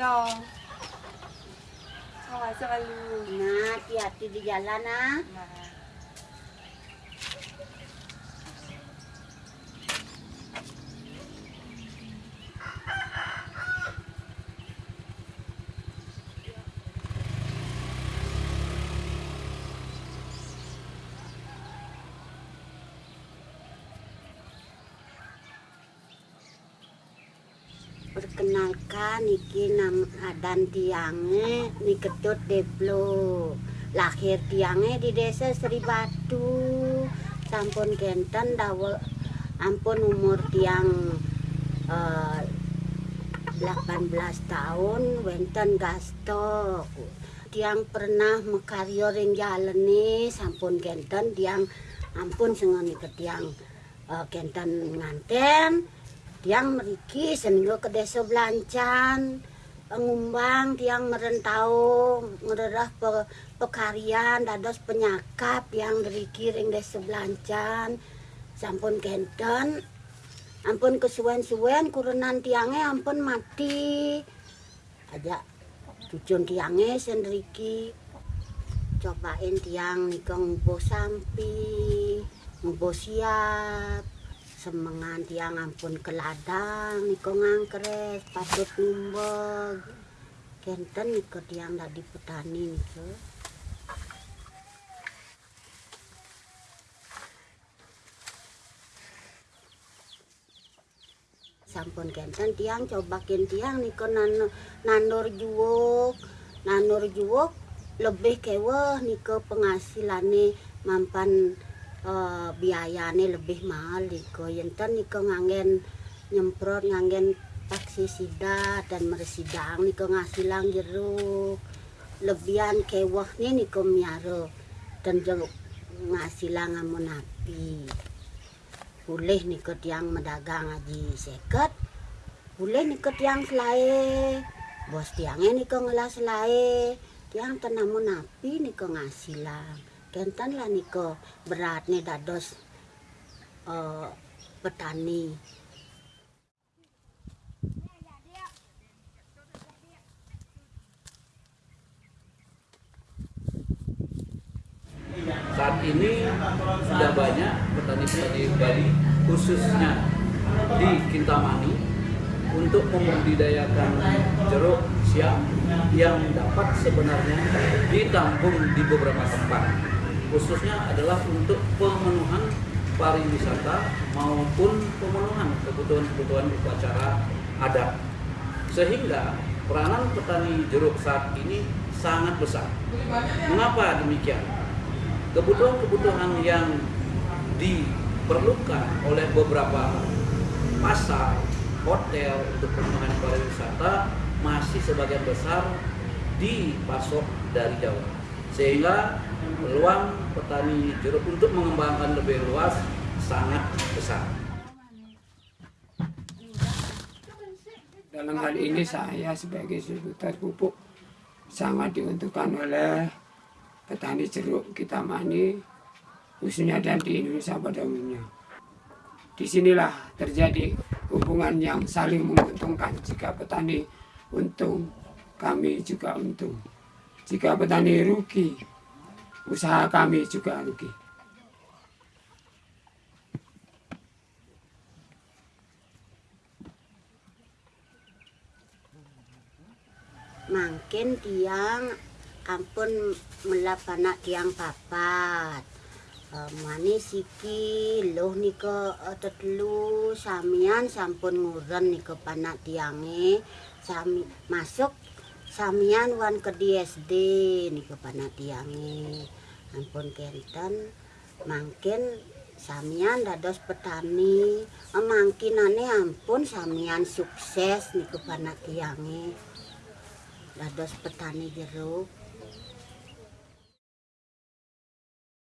dong. Selalu. Nah, hati-hati di jalan ah. Nah. Perkenalkan iki nama dan tiange ni ketut Deplo. Lahir tiange di desa Sri Batu. Sampun kenten dawa ampun umur tiang eh, 18 tahun wenten gasto. Tiang pernah mekaryo ring jalene sampun kenten tiang ampun sengoni ke tiang eh, nganten tiang meriki seminggu ke desa belancan. Pengumbang tiang merentau ngererah pe, pekarian dados penyakap yang deriki ring desa belancan. Sampun kenten ampun kesuwen-suwen kurenan tiange ampun mati. Aja tujuan tiange sendriki cobain tiang nikong ngubo sampi ngubo siap semengan tiang ampun ke ladang niko ngangkres patut ngumbog kenten niko tiang dadi petani niko sampun kenten tiang cobakin tiang niko nanur, juwuk. Nanur juwuk lebih keweh niko penghasilannya mampan uh, biayane lebih mahal niko yenten niko ngangen nyemprot ngangen paksisida dan meresidang niko ngasilang jeruk. Lebihan kewah nih niko miaro dan jeruk ngasilang amun api. Boleh niko tiang medagang aji seket. Boleh niko tiang selai bos tiangnya niko ngelas selai tiang tenamun api niko ngasilang kenten lah niko beratnya dados uh, petani. Saat ini sudah banyak petani-petani Bali khususnya di Kintamani untuk membudidayakan jeruk siam yang dapat sebenarnya ditampung di beberapa tempat khususnya adalah untuk pemenuhan pariwisata maupun pemenuhan kebutuhan-kebutuhan upacara adat. Sehingga peranan petani jeruk saat ini sangat besar. Mengapa demikian? Kebutuhan-kebutuhan yang diperlukan oleh beberapa pasar, hotel untuk pengembangan pariwisata masih sebagian besar dipasok dari Jawa. Sehingga peluang petani jeruk untuk mengembangkan lebih luas sangat besar. Dalam hal ini saya sebagai distributor pupuk sangat diuntungkan oleh petani jeruk kita mani khususnya dan di Indonesia pada umumnya. Di sinilah terjadi hubungan yang saling menguntungkan jika petani untung, kami juga untung. Jika petani rugi, usaha kami juga rugi. mangkin tiang ampun melap anak tiang papat uh, mani siki loh niko uh, tetelu samian sampun nguren niko panak tiange sami masuk samian wan ke DSD niko panak tiange ampun kenten mangkin samian dados petani. Mangkinane ampun samian sukses niko panak tiange dados petani jeruk